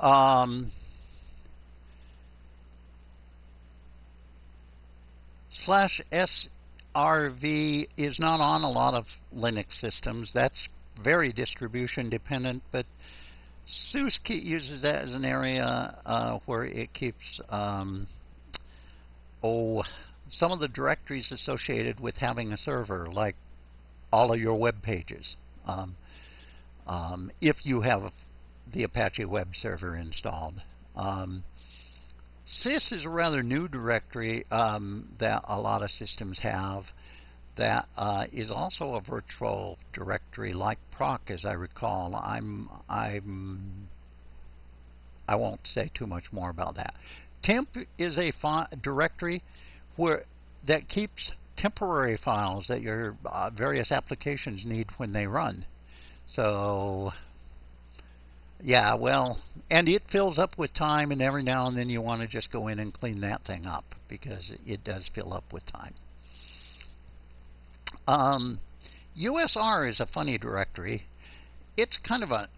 Um, slash SRV is not on a lot of Linux systems. That's very distribution dependent, but SUSE uses that as an area uh, where it keeps um, oh some of the directories associated with having a server, like all of your web pages. Um, um, if you have the Apache web server installed. Um, sys is a rather new directory um, that a lot of systems have that uh, is also a virtual directory like proc as I recall. I'm I'm I won't say too much more about that. Temp is a directory where that keeps temporary files that your uh, various applications need when they run. So yeah, well, and it fills up with time, and every now and then you want to just go in and clean that thing up because it does fill up with time. Um, USR is a funny directory. It's kind of a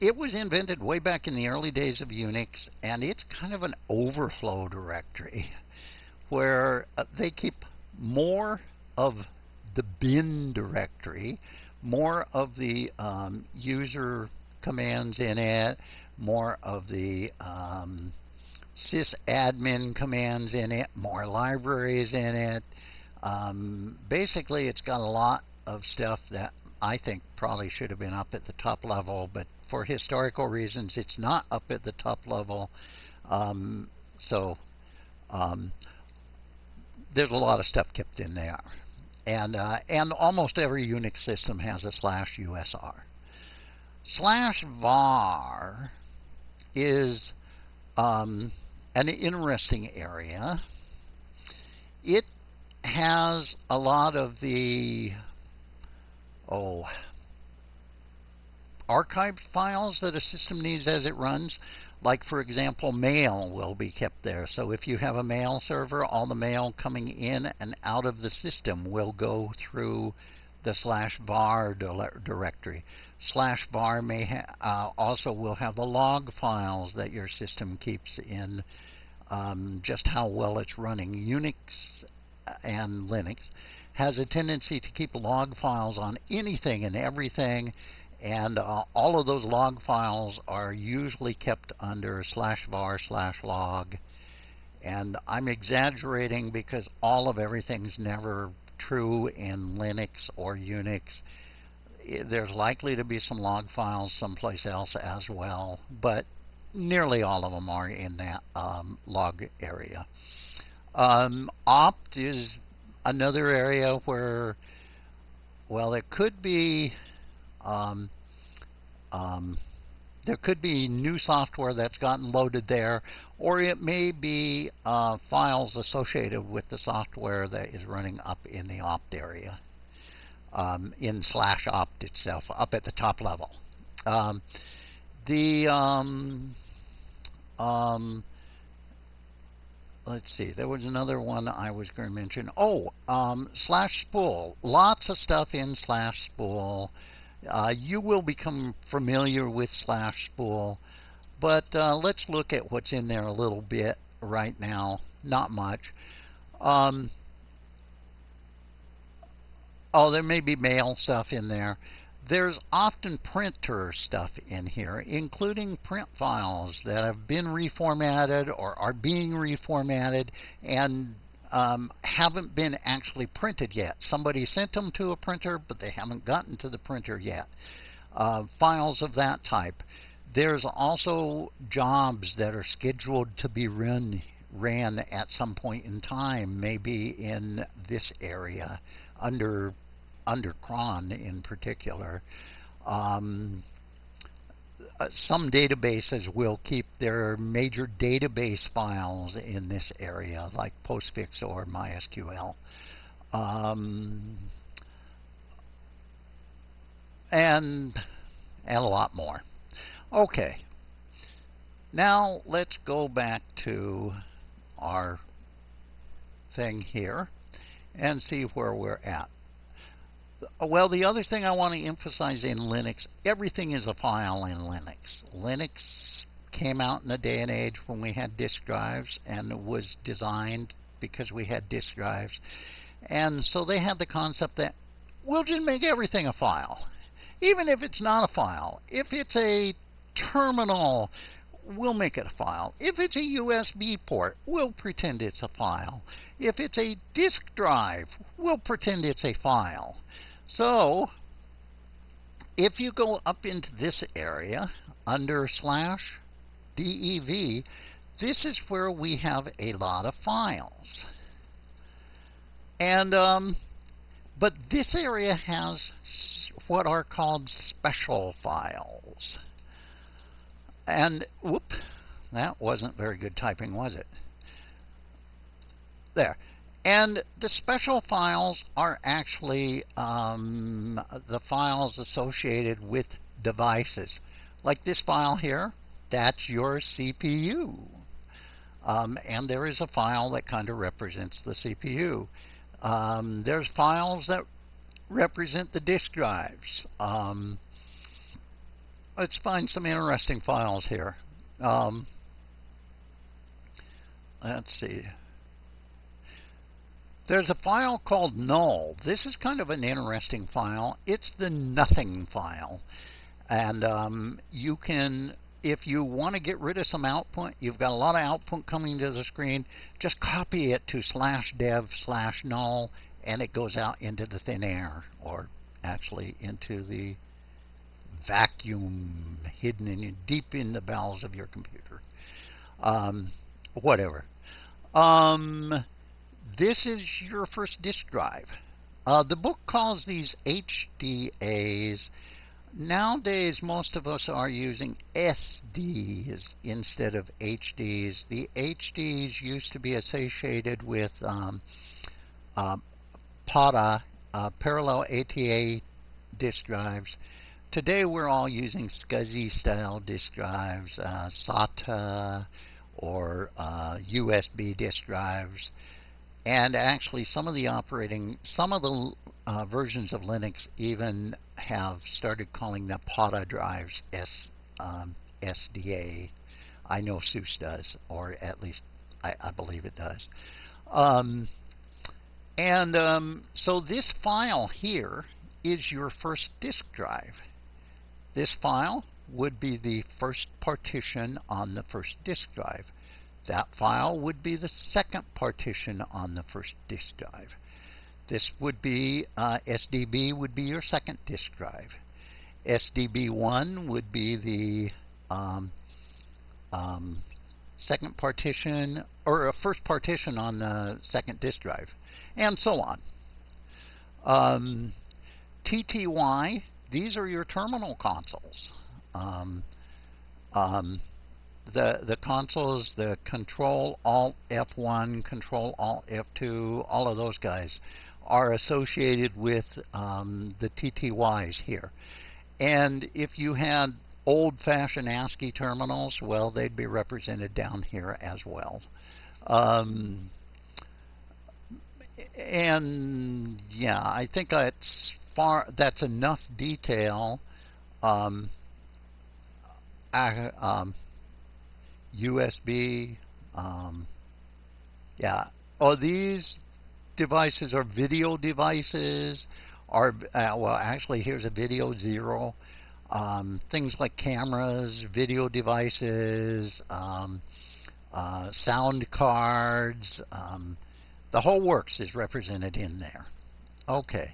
it was invented way back in the early days of Unix, and it's kind of an overflow directory where uh, they keep more of the bin directory, more of the um, user commands in it, more of the um, sysadmin commands in it, more libraries in it. Um, basically, it's got a lot of stuff that I think probably should have been up at the top level, but for historical reasons, it's not up at the top level. Um, so um, there's a lot of stuff kept in there. And, uh, and almost every Unix system has a slash USR. Slash var is um, an interesting area. It has a lot of the oh archived files that a system needs as it runs. Like, for example, mail will be kept there. So if you have a mail server, all the mail coming in and out of the system will go through the slash var directory. Slash var may uh, also will have the log files that your system keeps in um, just how well it's running. Unix and Linux has a tendency to keep log files on anything and everything and uh, all of those log files are usually kept under slash var slash log and I'm exaggerating because all of everything's never true in Linux or Unix. There's likely to be some log files someplace else as well, but nearly all of them are in that um, log area. Um, opt is another area where, well, it could be um, um, there could be new software that's gotten loaded there, or it may be uh, files associated with the software that is running up in the opt area, um, in slash opt itself, up at the top level. Um, the um, um, let's see, there was another one I was going to mention. Oh, um, slash spool. Lots of stuff in slash spool. Uh, you will become familiar with slash spool, but uh, let's look at what's in there a little bit right now. Not much. Um, oh, there may be mail stuff in there. There's often printer stuff in here, including print files that have been reformatted or are being reformatted and um, haven't been actually printed yet. Somebody sent them to a printer, but they haven't gotten to the printer yet. Uh, files of that type. There's also jobs that are scheduled to be run ran at some point in time, maybe in this area under under cron in particular. Um, uh, some databases will keep their major database files in this area, like Postfix or MySQL. Um, and, and a lot more. Okay. Now let's go back to our thing here and see where we're at. Well, the other thing I want to emphasize in Linux, everything is a file in Linux. Linux came out in a day and age when we had disk drives and was designed because we had disk drives. And so they had the concept that we'll just make everything a file. Even if it's not a file. If it's a terminal, we'll make it a file. If it's a USB port, we'll pretend it's a file. If it's a disk drive, we'll pretend it's a file. So, if you go up into this area under slash DEV, this is where we have a lot of files. And, um, but this area has what are called special files. And, whoop, that wasn't very good typing, was it? There. And the special files are actually um, the files associated with devices. Like this file here, that's your CPU. Um, and there is a file that kind of represents the CPU. Um, there's files that represent the disk drives. Um, let's find some interesting files here. Um, let's see. There's a file called null. This is kind of an interesting file. It's the nothing file. And um, you can, if you want to get rid of some output, you've got a lot of output coming to the screen, just copy it to slash dev slash null, and it goes out into the thin air, or actually into the vacuum hidden in deep in the bowels of your computer. Um, whatever. Um, this is your first disk drive. Uh, the book calls these HDAs. Nowadays, most of us are using SDs instead of HDs. The HDs used to be associated with um, uh, PATA, uh, parallel ATA disk drives. Today we're all using SCSI style disk drives, uh, SATA or uh, USB disk drives. And actually some of the operating, some of the uh, versions of Linux even have started calling the PATA drives S, um, SDA. I know SUSE does, or at least I, I believe it does. Um, and um, so this file here is your first disk drive. This file would be the first partition on the first disk drive. That file would be the second partition on the first disk drive. This would be, uh, SDB would be your second disk drive. SDB1 would be the um, um, second partition, or a first partition on the second disk drive, and so on. Um, TTY these are your terminal consoles. Um, um, the the consoles, the Control Alt F1, Control Alt F2, all of those guys are associated with um, the TTYs here. And if you had old-fashioned ASCII terminals, well, they'd be represented down here as well. Um, and yeah, I think that's far that's enough detail. Um, um, USB, um, yeah. Oh, these devices are video devices. Are uh, well, actually, here's a video zero. Um, things like cameras, video devices, um, uh, sound cards, um, the whole works is represented in there. Okay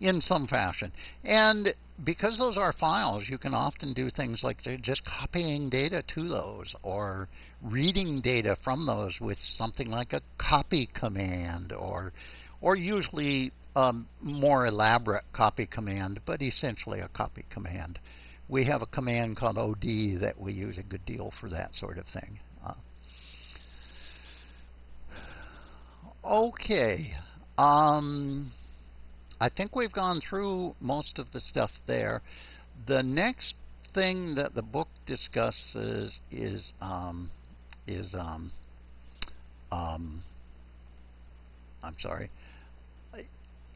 in some fashion. And because those are files, you can often do things like just copying data to those or reading data from those with something like a copy command or or usually a more elaborate copy command, but essentially a copy command. We have a command called OD that we use a good deal for that sort of thing. Uh, okay. Um, I think we've gone through most of the stuff there. The next thing that the book discusses is um, is um, um, I'm sorry,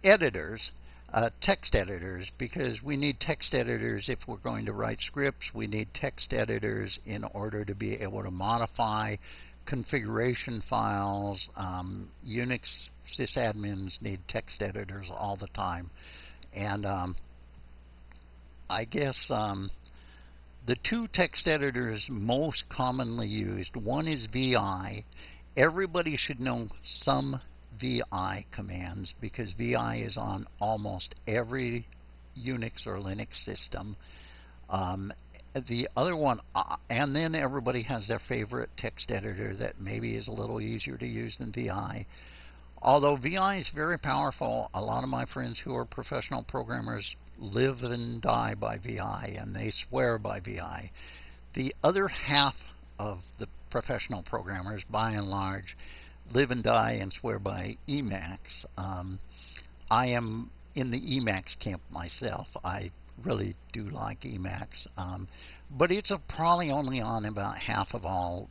editors. uh, text editors because we need text editors if we're going to write scripts. We need text editors in order to be able to modify configuration files. Um, Unix sysadmins need text editors all the time. And um, I guess um, the two text editors most commonly used, one is VI. Everybody should know some VI commands because VI is on almost every Unix or Linux system. Um, the other one, uh, and then everybody has their favorite text editor that maybe is a little easier to use than VI. Although VI is very powerful, a lot of my friends who are professional programmers live and die by VI, and they swear by VI. The other half of the professional programmers, by and large, live and die and swear by Emacs. Um, I am in the Emacs camp myself. I really do like Emacs, um, but it's probably only on about half of all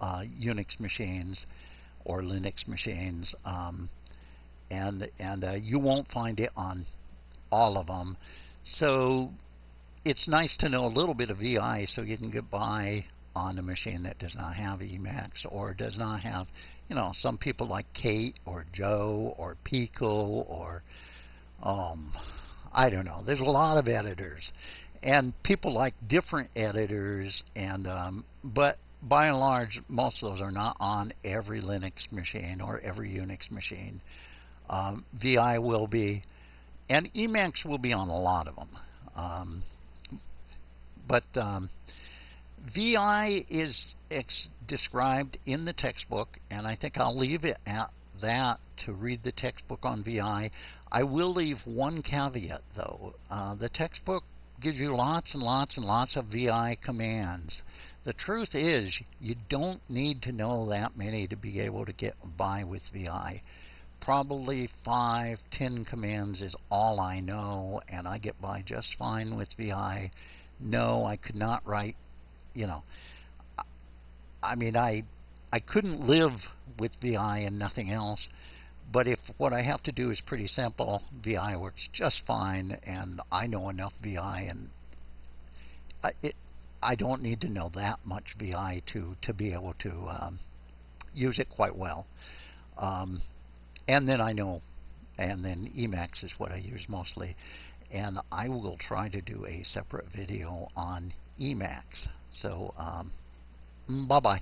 uh, Unix machines or Linux machines, um, and and uh, you won't find it on all of them. So it's nice to know a little bit of VI so you can get by on a machine that does not have Emacs or does not have, you know, some people like Kate or Joe or Pico or, um, I don't know. There's a lot of editors, and people like different editors, and um, but by and large, most of those are not on every Linux machine or every Unix machine. Um, VI will be, and Emacs will be on a lot of them. Um, but um, VI is described in the textbook, and I think I'll leave it at that to read the textbook on VI. I will leave one caveat, though. Uh, the textbook gives you lots and lots and lots of VI commands. The truth is, you don't need to know that many to be able to get by with VI. Probably five, ten commands is all I know, and I get by just fine with VI. No, I could not write you know, I mean, I I couldn't live with VI and nothing else. But if what I have to do is pretty simple, VI works just fine, and I know enough VI, and I, it, I don't need to know that much VI to to be able to um, use it quite well. Um, and then I know, and then Emacs is what I use mostly. And I will try to do a separate video on Emacs. So, um, bye bye.